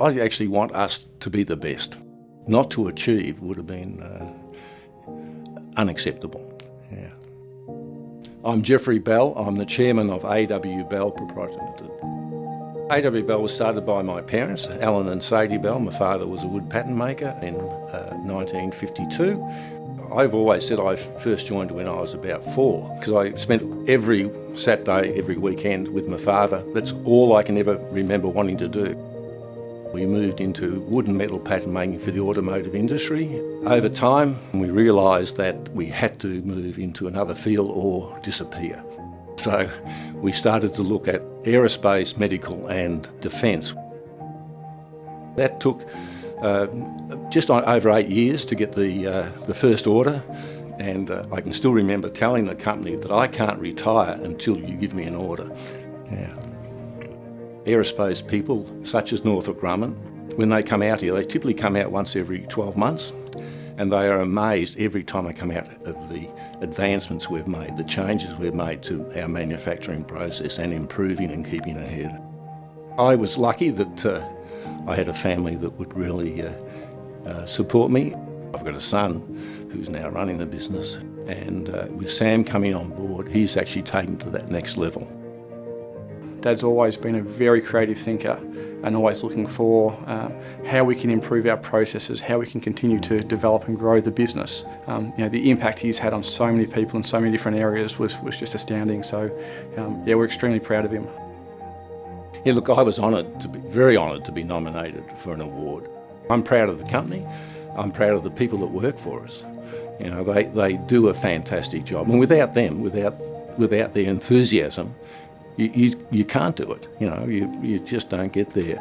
I actually want us to be the best. Not to achieve would have been uh, unacceptable. Yeah. I'm Jeffrey Bell. I'm the chairman of AW Bell Proprietary. AW Bell was started by my parents, Alan and Sadie Bell. My father was a wood pattern maker in uh, 1952. I've always said I first joined when I was about four because I spent every Saturday, every weekend with my father. That's all I can ever remember wanting to do. We moved into wood and metal pattern making for the automotive industry. Over time, we realised that we had to move into another field or disappear. So we started to look at aerospace, medical and defence. That took uh, just over eight years to get the, uh, the first order and uh, I can still remember telling the company that I can't retire until you give me an order. Yeah. Aerospace people such as Northrop Grumman, when they come out here, they typically come out once every 12 months and they are amazed every time I come out of the advancements we've made, the changes we've made to our manufacturing process and improving and keeping ahead. I was lucky that uh, I had a family that would really uh, uh, support me. I've got a son who's now running the business and uh, with Sam coming on board, he's actually taken to that next level. Dad's always been a very creative thinker and always looking for uh, how we can improve our processes, how we can continue to develop and grow the business. Um, you know, the impact he's had on so many people in so many different areas was, was just astounding. So um, yeah, we're extremely proud of him. Yeah, look, I was honoured, to be very honoured to be nominated for an award. I'm proud of the company. I'm proud of the people that work for us. You know, they, they do a fantastic job. And without them, without, without their enthusiasm, you, you, you can't do it. You know, you, you just don't get there.